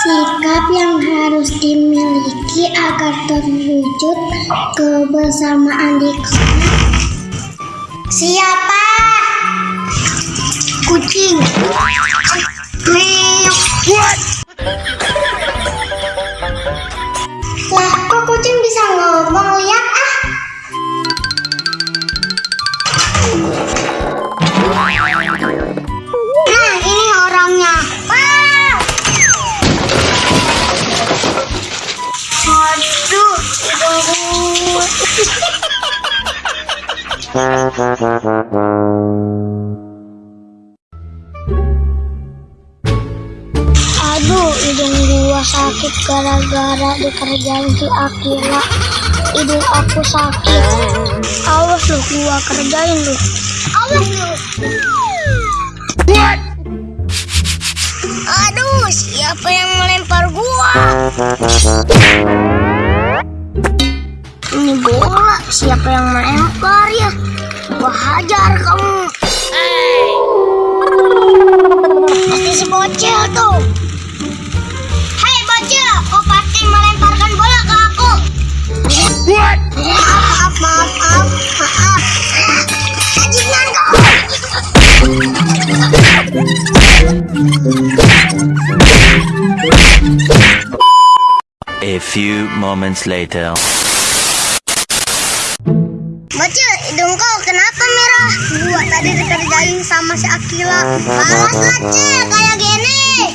Sikap yang harus dimiliki agar terwujud kebersamaan di kelas. Siapa? Kucing. Lah, bisa ngomong? Lihat ah. Nah, ini orangnya. Wah! Aduh, Aduh, hidung gua sakit gara-gara dikerjain si Akila. Hidung aku sakit. Awas lu, gua kerjain lu. Awas lu. Aduh, siapa yang melempar gua? Ini bola, siapa yang melempar ya? Gua hajar kamu. Pasti si bocil tuh. Kau pasti melemparkan bola ke aku. Maaf, maaf, maaf, maaf. Bajingan kau. A few moments later. Bocil, hidung kau kenapa merah? Gua tadi dikerjain sama si Akila. Malas kecil kayak gini.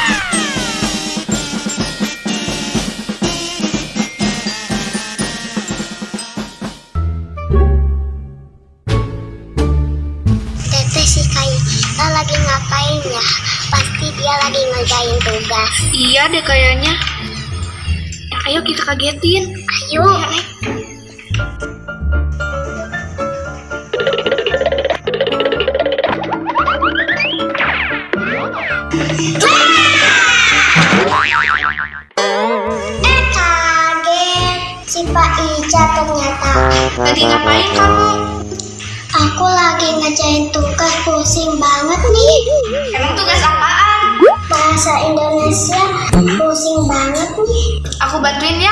ngapain ya? Pasti dia lagi ngerjain tugas. Iya deh kayaknya. Ayo kita kagetin. Ayo. Eh kaget si Pak Ica ternyata. Tadi ngapain kamu? Lagi ngerjain tugas pusing banget nih. Emang tugas apaan? Bahasa Indonesia pusing banget nih. Aku bantuin ya.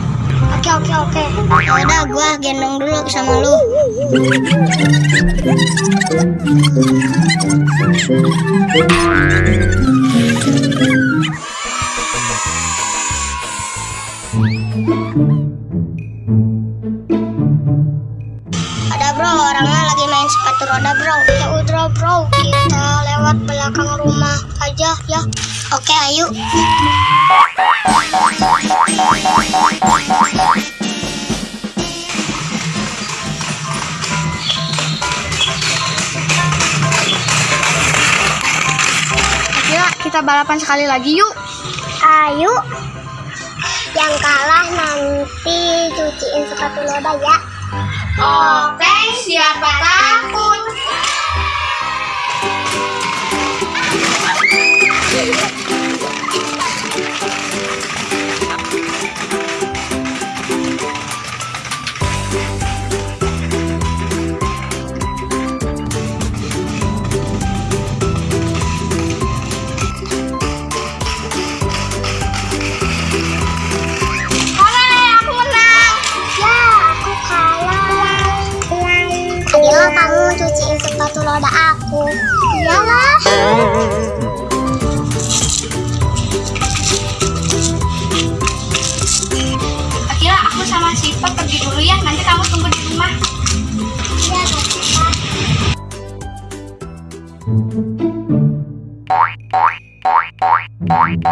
Oke, oke, oke. Ya udah, gua gendong dulu sama lu. Ada kita balapan sekali lagi yuk. Ayo. Yang kalah nanti cuciin sepatu roda ya. Oke, siapa takut?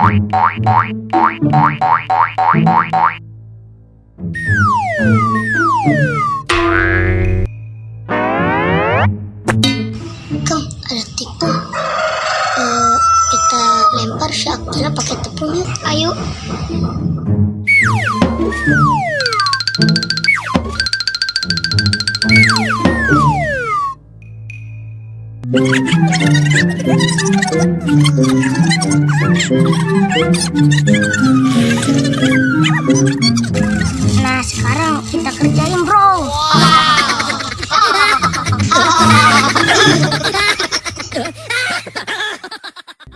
Boing, boing, boing, boing, boing, boing, boing, boing. Nah, sekarang kita kerjain, bro.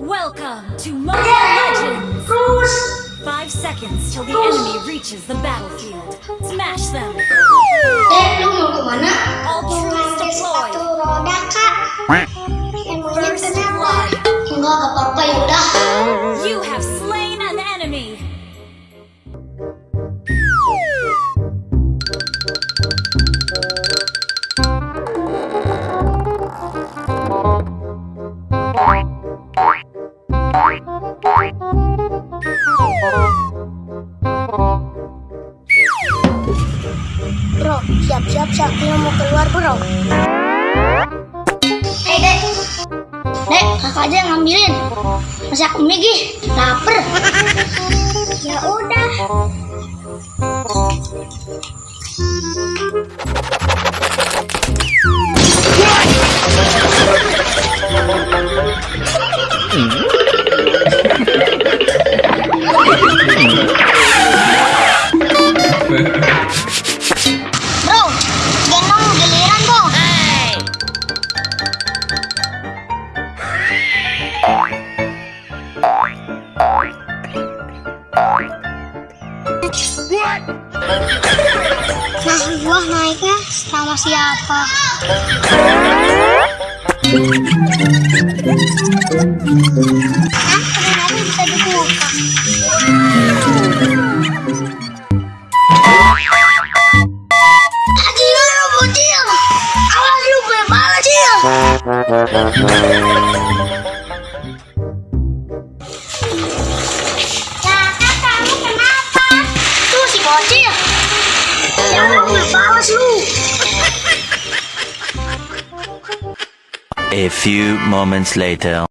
Welcome to Mobile Legends! Five seconds till the enemy reaches the battlefield. Smash them! Eh, lu mau kemana? All troops sepatu deployed! roda, Kak. You have slain an enemy! Bro, siap-siap si Akila mau keluar, bro. Kakak aja yang ngambilin. Masih aku migi. Laper. Ya udah. Nah, gua naiknya sama siapa? Hah? Ternyata bisa dibuka. Gimana bocil? Awas lu bebal cil. A few moments later.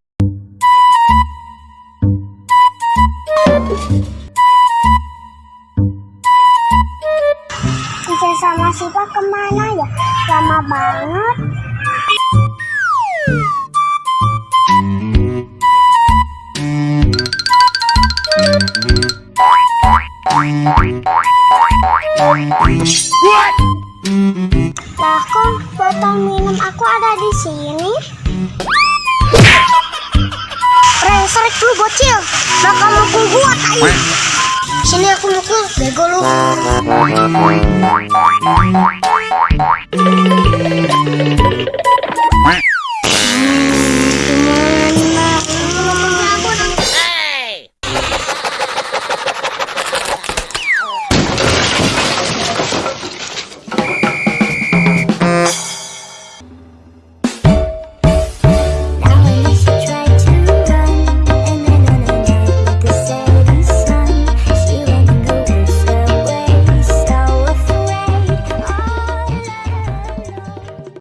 Bisa sama Sipa ke mana ya? Lama banget. Lah kok botol minum aku ada di sini? Brengsek lu bocil. Bakal mukul gua tai. Sini aku mukul, bego lu.